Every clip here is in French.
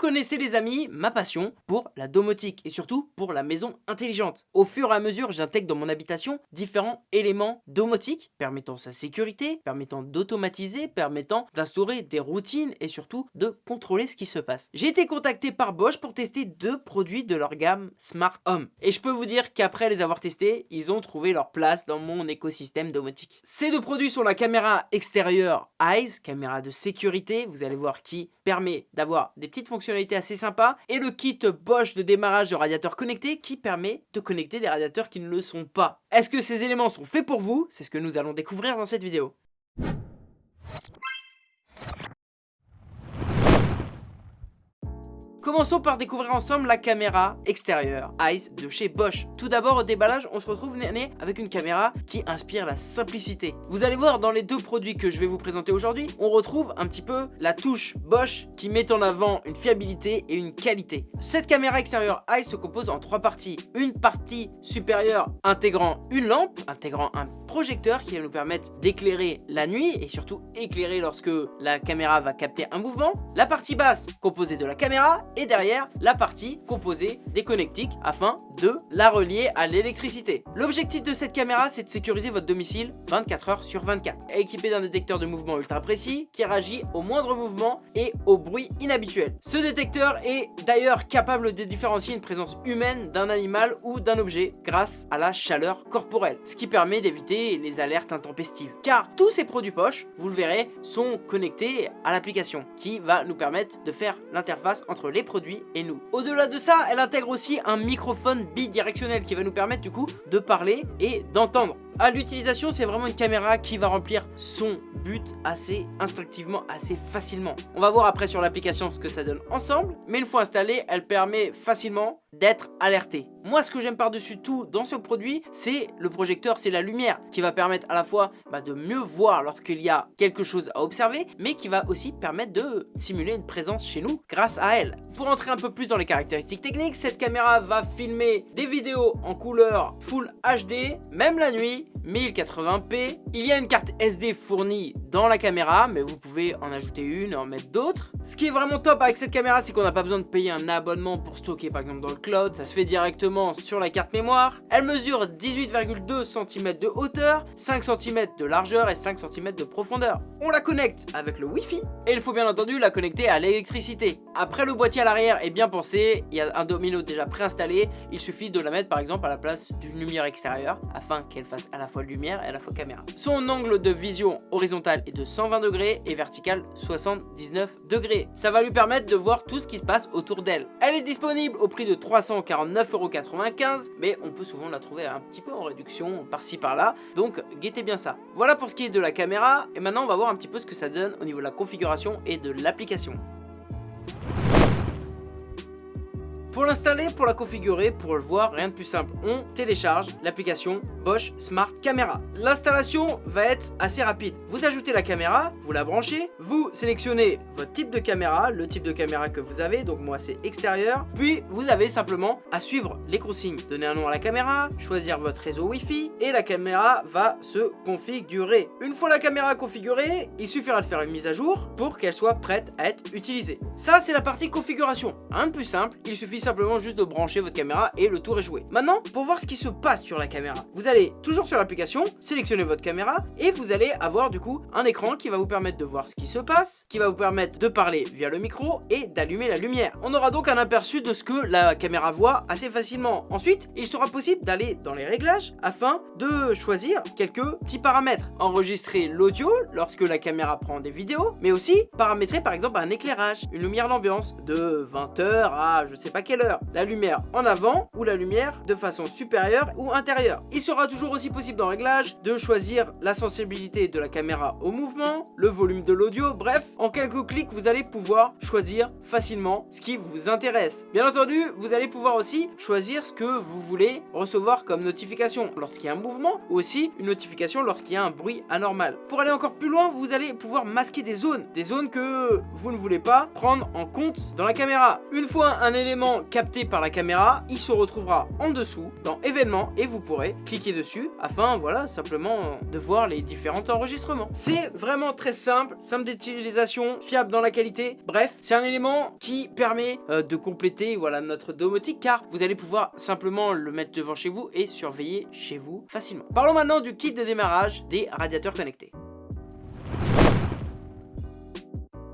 connaissez les amis ma passion pour la domotique et surtout pour la maison intelligente. Au fur et à mesure, j'intègre dans mon habitation différents éléments domotiques permettant sa sécurité, permettant d'automatiser, permettant d'instaurer des routines et surtout de contrôler ce qui se passe. J'ai été contacté par Bosch pour tester deux produits de leur gamme Smart Home. Et je peux vous dire qu'après les avoir testés, ils ont trouvé leur place dans mon écosystème domotique. Ces deux produits sont la caméra extérieure Eyes, caméra de sécurité, vous allez voir qui permet d'avoir des petites assez sympas, et le kit Bosch de démarrage de radiateur connecté qui permet de connecter des radiateurs qui ne le sont pas. Est-ce que ces éléments sont faits pour vous? C'est ce que nous allons découvrir dans cette vidéo. Commençons par découvrir ensemble la caméra extérieure Eyes de chez Bosch. Tout d'abord au déballage, on se retrouve avec une caméra qui inspire la simplicité. Vous allez voir dans les deux produits que je vais vous présenter aujourd'hui, on retrouve un petit peu la touche Bosch qui met en avant une fiabilité et une qualité. Cette caméra extérieure Eyes se compose en trois parties. Une partie supérieure intégrant une lampe, intégrant un projecteur qui va nous permettre d'éclairer la nuit et surtout éclairer lorsque la caméra va capter un mouvement. La partie basse composée de la caméra et derrière la partie composée des connectiques afin de la relier à l'électricité. L'objectif de cette caméra c'est de sécuriser votre domicile 24 heures sur 24. Équipé d'un détecteur de mouvement ultra précis qui réagit au moindre mouvement et au bruit inhabituel. Ce détecteur est d'ailleurs capable de différencier une présence humaine d'un animal ou d'un objet grâce à la chaleur corporelle, ce qui permet d'éviter les alertes intempestives. Car tous ces produits poches, vous le verrez, sont connectés à l'application qui va nous permettre de faire l'interface entre les produits et nous. Au-delà de ça, elle intègre aussi un microphone bidirectionnel qui va nous permettre du coup de parler et d'entendre. À l'utilisation, c'est vraiment une caméra qui va remplir son but assez instinctivement, assez facilement. On va voir après sur l'application ce que ça donne ensemble, mais une fois installée, elle permet facilement d'être alerté. Moi, ce que j'aime par-dessus tout dans ce produit, c'est le projecteur, c'est la lumière qui va permettre à la fois bah, de mieux voir lorsqu'il y a quelque chose à observer, mais qui va aussi permettre de simuler une présence chez nous grâce à elle. Pour entrer un peu plus dans les caractéristiques techniques, cette caméra va filmer des vidéos en couleur Full HD, même la nuit, 1080p. Il y a une carte SD fournie dans la caméra, mais vous pouvez en ajouter une et en mettre d'autres. Ce qui est vraiment top avec cette caméra, c'est qu'on n'a pas besoin de payer un abonnement pour stocker par exemple dans le cloud, ça se fait directement sur la carte mémoire. Elle mesure 18,2 cm de hauteur, 5 cm de largeur et 5 cm de profondeur. On la connecte avec le Wi-Fi et il faut bien entendu la connecter à l'électricité. Après le boîtier à l'arrière est bien pensé, il y a un domino déjà préinstallé, il suffit de la mettre par exemple à la place d'une lumière extérieure afin qu'elle fasse à la fois lumière et à la fois caméra. Son angle de vision est de 120 degrés et vertical 79 degrés. Ça va lui permettre de voir tout ce qui se passe autour d'elle. Elle est disponible au prix de 349,95€ mais on peut souvent la trouver un petit peu en réduction par-ci par-là, donc guettez bien ça. Voilà pour ce qui est de la caméra, et maintenant on va voir un petit peu ce que ça donne au niveau de la configuration et de l'application. Pour l'installer, pour la configurer, pour le voir, rien de plus simple. On télécharge l'application Bosch Smart Camera. L'installation va être assez rapide. Vous ajoutez la caméra, vous la branchez, vous sélectionnez votre type de caméra, le type de caméra que vous avez, donc moi c'est extérieur. Puis vous avez simplement à suivre les consignes. Donner un nom à la caméra, choisir votre réseau Wi-Fi et la caméra va se configurer. Une fois la caméra configurée, il suffira de faire une mise à jour pour qu'elle soit prête à être utilisée. Ça c'est la partie configuration. Un de plus simple, il suffit simplement juste de brancher votre caméra et le tour est joué. Maintenant, pour voir ce qui se passe sur la caméra, vous allez toujours sur l'application, sélectionner votre caméra et vous allez avoir du coup un écran qui va vous permettre de voir ce qui se passe, qui va vous permettre de parler via le micro et d'allumer la lumière. On aura donc un aperçu de ce que la caméra voit assez facilement. Ensuite, il sera possible d'aller dans les réglages afin de choisir quelques petits paramètres. Enregistrer l'audio lorsque la caméra prend des vidéos, mais aussi paramétrer par exemple un éclairage, une lumière d'ambiance de 20h à je sais pas heure? La lumière en avant ou la lumière de façon supérieure ou intérieure? Il sera toujours aussi possible dans réglage de choisir la sensibilité de la caméra au mouvement, le volume de l'audio, bref, en quelques clics vous allez pouvoir choisir facilement ce qui vous intéresse. Bien entendu, vous allez pouvoir aussi choisir ce que vous voulez recevoir comme notification lorsqu'il y a un mouvement ou aussi une notification lorsqu'il y a un bruit anormal. Pour aller encore plus loin, vous allez pouvoir masquer des zones, des zones que vous ne voulez pas prendre en compte dans la caméra. Une fois un élément capté par la caméra, il se retrouvera en dessous dans événements et vous pourrez cliquer dessus afin voilà simplement de voir les différents enregistrements. C'est vraiment très simple, simple d'utilisation, fiable dans la qualité. Bref, c'est un élément qui permet euh, de compléter voilà notre domotique car vous allez pouvoir simplement le mettre devant chez vous et surveiller chez vous facilement. Parlons maintenant du kit de démarrage des radiateurs connectés.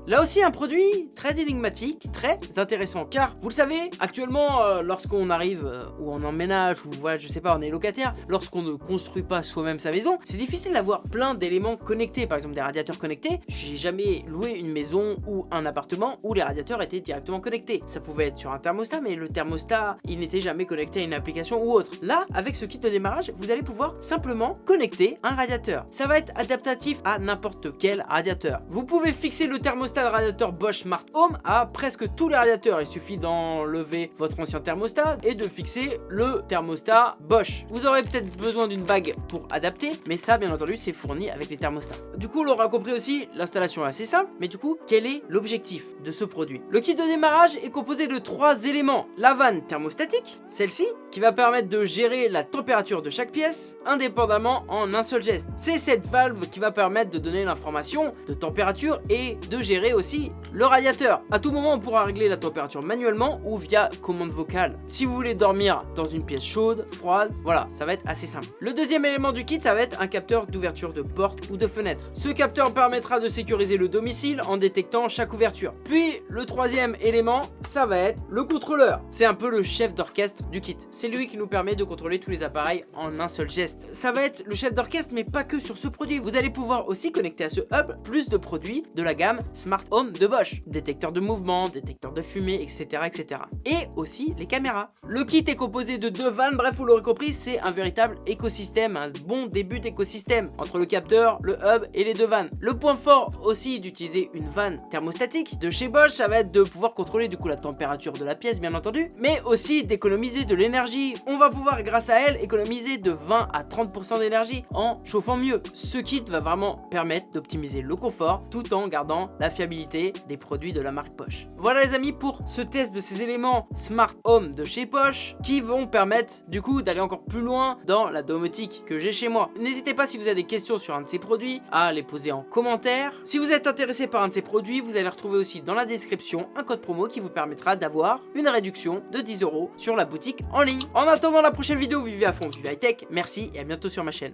Là aussi un produit très énigmatique, très intéressant. Car vous le savez actuellement euh, lorsqu'on arrive euh, ou on emménage ou voilà je sais pas on est locataire lorsqu'on ne construit pas soi-même sa maison c'est difficile d'avoir plein d'éléments connectés. Par exemple des radiateurs connectés. J'ai jamais loué une maison ou un appartement où les radiateurs étaient directement connectés. Ça pouvait être sur un thermostat mais le thermostat il n'était jamais connecté à une application ou autre. Là avec ce kit de démarrage vous allez pouvoir simplement connecter un radiateur. Ça va être adaptatif à n'importe quel radiateur. Vous pouvez fixer le thermostat radiateur Bosch Smart Home à presque tous les radiateurs. Il suffit d'enlever votre ancien thermostat et de fixer le thermostat Bosch. Vous aurez peut-être besoin d'une bague pour adapter, mais ça, bien entendu, c'est fourni avec les thermostats. Du coup, on l'aura compris aussi, l'installation est assez simple, mais du coup, quel est l'objectif de ce produit? Le kit de démarrage est composé de trois éléments. La vanne thermostatique, celle-ci, qui va permettre de gérer la température de chaque pièce, indépendamment en un seul geste. C'est cette valve qui va permettre de donner l'information de température et de gérer aussi le radiateur. À tout moment, on pourra régler la température manuellement ou via commande vocale. Si vous voulez dormir dans une pièce chaude, froide, voilà, ça va être assez simple. Le deuxième élément du kit, ça va être un capteur d'ouverture de porte ou de fenêtre. Ce capteur permettra de sécuriser le domicile en détectant chaque ouverture. Puis, le troisième élément, ça va être le contrôleur. C'est un peu le chef d'orchestre du kit. C'est lui qui nous permet de contrôler tous les appareils en un seul geste. Ça va être le chef d'orchestre, mais pas que sur ce produit. Vous allez pouvoir aussi connecter à ce hub plus de produits de la gamme Smart Home de Bosch. Détecteur de mouvement, détecteur de fumée, etc. etc. Et aussi les caméras. Le kit est composé de deux vannes, bref vous l'aurez compris, c'est un véritable écosystème, un bon début d'écosystème entre le capteur, le hub et les deux vannes. Le point fort aussi d'utiliser une vanne thermostatique de chez Bosch, ça va être de pouvoir contrôler du coup la température de la pièce bien entendu, mais aussi d'économiser de l'énergie. On va pouvoir grâce à elle économiser de 20 à 30% d'énergie en chauffant mieux. Ce kit va vraiment permettre d'optimiser le confort tout en gardant la des produits de la marque Porsche. Voilà les amis pour ce test de ces éléments Smart Home de chez Porsche qui vont permettre du coup d'aller encore plus loin dans la domotique que j'ai chez moi. N'hésitez pas si vous avez des questions sur un de ces produits à les poser en commentaire. Si vous êtes intéressé par un de ces produits, vous allez retrouver aussi dans la description un code promo qui vous permettra d'avoir une réduction de 10 euros sur la boutique en ligne. En attendant la prochaine vidéo, vivez à fond, vivez high tech, merci et à bientôt sur ma chaîne.